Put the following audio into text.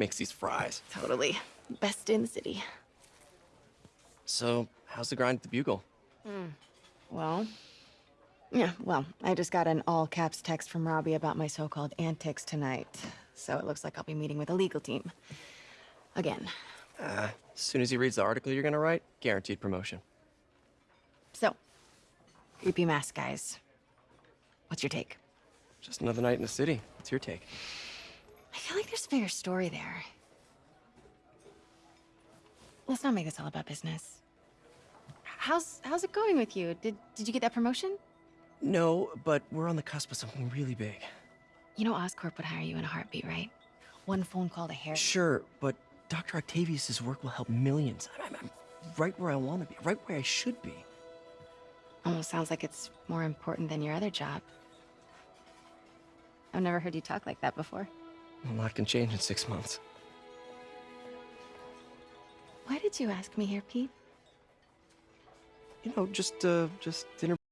makes these fries. Totally. Best in the city. So, how's the grind at the Bugle? Well, yeah, well, I just got an all caps text from Robbie about my so called antics tonight. So it looks like I'll be meeting with a legal team. Again. Uh, as soon as he reads the article you're gonna write, guaranteed promotion. So, creepy mask guys. What's your take? Just another night in the city. What's your take? I feel like there's a bigger story there. Let's not make this all about business. How's how's it going with you? Did did you get that promotion? No, but we're on the cusp of something really big. You know Oscorp would hire you in a heartbeat, right? One phone call to Harry. Sure, but Dr. Octavius's work will help millions. I'm, I'm right where I want to be, right where I should be. Almost sounds like it's more important than your other job. I've never heard you talk like that before. A lot can change in six months. Why did you ask me here, Pete? You know, just, uh, just dinner